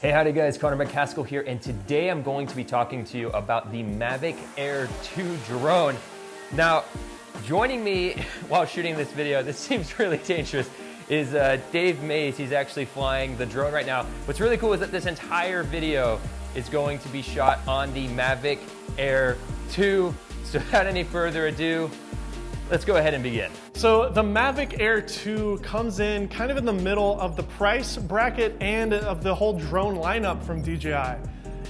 Hey, howdy guys, Connor McCaskill here, and today I'm going to be talking to you about the Mavic Air 2 drone. Now, joining me while shooting this video, this seems really dangerous, is uh, Dave Mays. He's actually flying the drone right now. What's really cool is that this entire video is going to be shot on the Mavic Air 2. So without any further ado, let's go ahead and begin. So the Mavic Air 2 comes in kind of in the middle of the price bracket and of the whole drone lineup from DJI.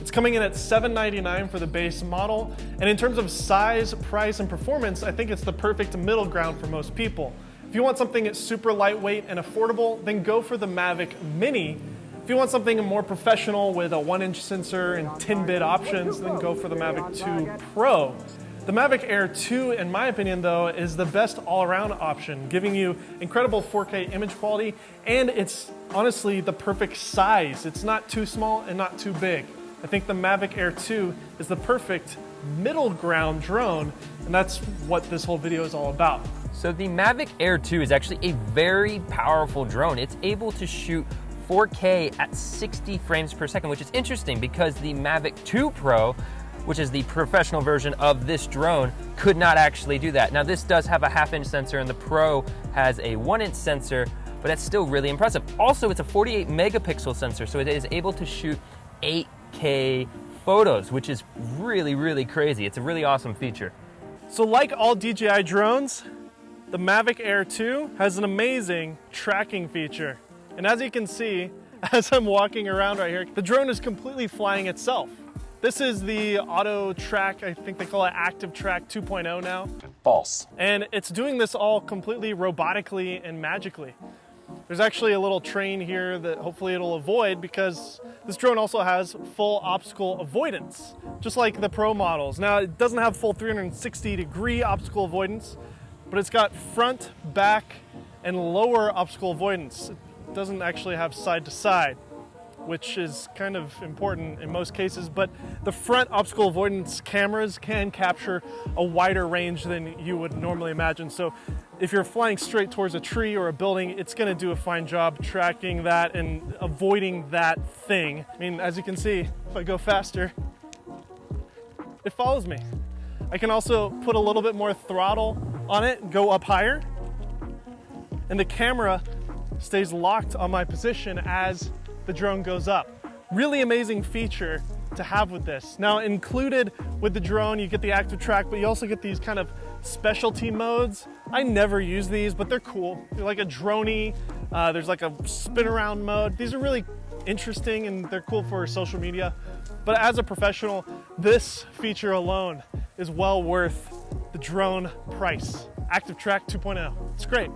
It's coming in at 799 for the base model, and in terms of size, price, and performance, I think it's the perfect middle ground for most people. If you want something that's super lightweight and affordable, then go for the Mavic Mini. If you want something more professional with a one inch sensor and 10 bit options, then go for the Mavic 2 Pro. The Mavic Air 2, in my opinion though, is the best all-around option, giving you incredible 4K image quality, and it's honestly the perfect size. It's not too small and not too big. I think the Mavic Air 2 is the perfect middle ground drone, and that's what this whole video is all about. So the Mavic Air 2 is actually a very powerful drone. It's able to shoot 4K at 60 frames per second, which is interesting because the Mavic 2 Pro which is the professional version of this drone, could not actually do that. Now this does have a half inch sensor and the Pro has a one inch sensor, but that's still really impressive. Also, it's a 48 megapixel sensor, so it is able to shoot 8K photos, which is really, really crazy. It's a really awesome feature. So like all DJI drones, the Mavic Air 2 has an amazing tracking feature. And as you can see, as I'm walking around right here, the drone is completely flying itself. This is the auto track, I think they call it active track 2.0 now. False. And it's doing this all completely robotically and magically. There's actually a little train here that hopefully it'll avoid because this drone also has full obstacle avoidance, just like the Pro models. Now, it doesn't have full 360 degree obstacle avoidance, but it's got front, back, and lower obstacle avoidance. It doesn't actually have side to side which is kind of important in most cases, but the front obstacle avoidance cameras can capture a wider range than you would normally imagine. So if you're flying straight towards a tree or a building, it's gonna do a fine job tracking that and avoiding that thing. I mean, as you can see, if I go faster, it follows me. I can also put a little bit more throttle on it, go up higher, and the camera stays locked on my position as the drone goes up. Really amazing feature to have with this. Now included with the drone, you get the active track, but you also get these kind of specialty modes. I never use these, but they're cool. They're like a droney, uh, there's like a spin around mode. These are really interesting and they're cool for social media. But as a professional, this feature alone is well worth the drone price. Active Track 2.0, it's great,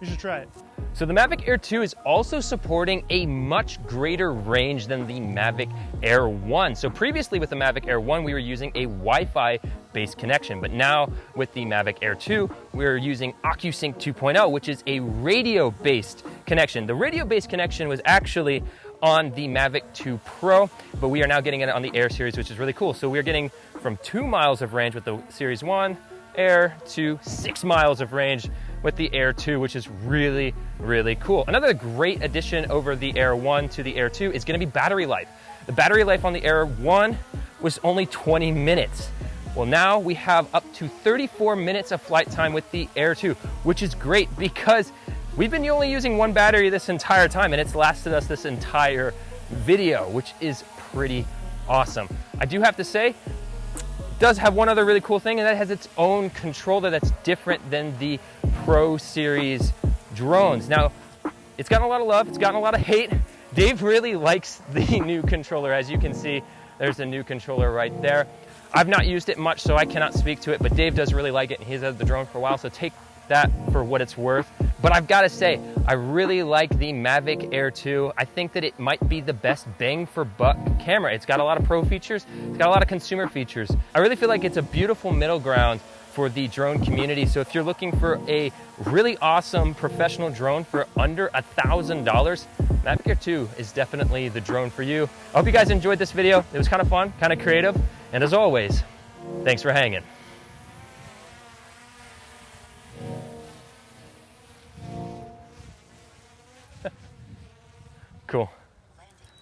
you should try it. So the Mavic Air 2 is also supporting a much greater range than the Mavic Air 1. So previously with the Mavic Air 1, we were using a Wi-Fi based connection, but now with the Mavic Air 2, we're using OcuSync 2.0, which is a radio based connection. The radio based connection was actually on the Mavic 2 Pro, but we are now getting it on the Air series, which is really cool. So we're getting from two miles of range with the Series 1 Air to six miles of range with the Air 2, which is really, really cool. Another great addition over the Air 1 to the Air 2 is gonna be battery life. The battery life on the Air 1 was only 20 minutes. Well, now we have up to 34 minutes of flight time with the Air 2, which is great because we've been only using one battery this entire time and it's lasted us this entire video, which is pretty awesome. I do have to say, does have one other really cool thing and that has its own controller that's different than the Pro Series drones. Now, it's gotten a lot of love, it's gotten a lot of hate. Dave really likes the new controller. As you can see, there's a new controller right there. I've not used it much, so I cannot speak to it, but Dave does really like it, and he's had the drone for a while, so take that for what it's worth. But I've got to say, I really like the Mavic Air 2. I think that it might be the best bang for buck camera. It's got a lot of pro features, it's got a lot of consumer features. I really feel like it's a beautiful middle ground for the drone community. So if you're looking for a really awesome professional drone for under a $1,000, Mavic Air 2 is definitely the drone for you. I hope you guys enjoyed this video. It was kind of fun, kind of creative. And as always, thanks for hanging. Cool.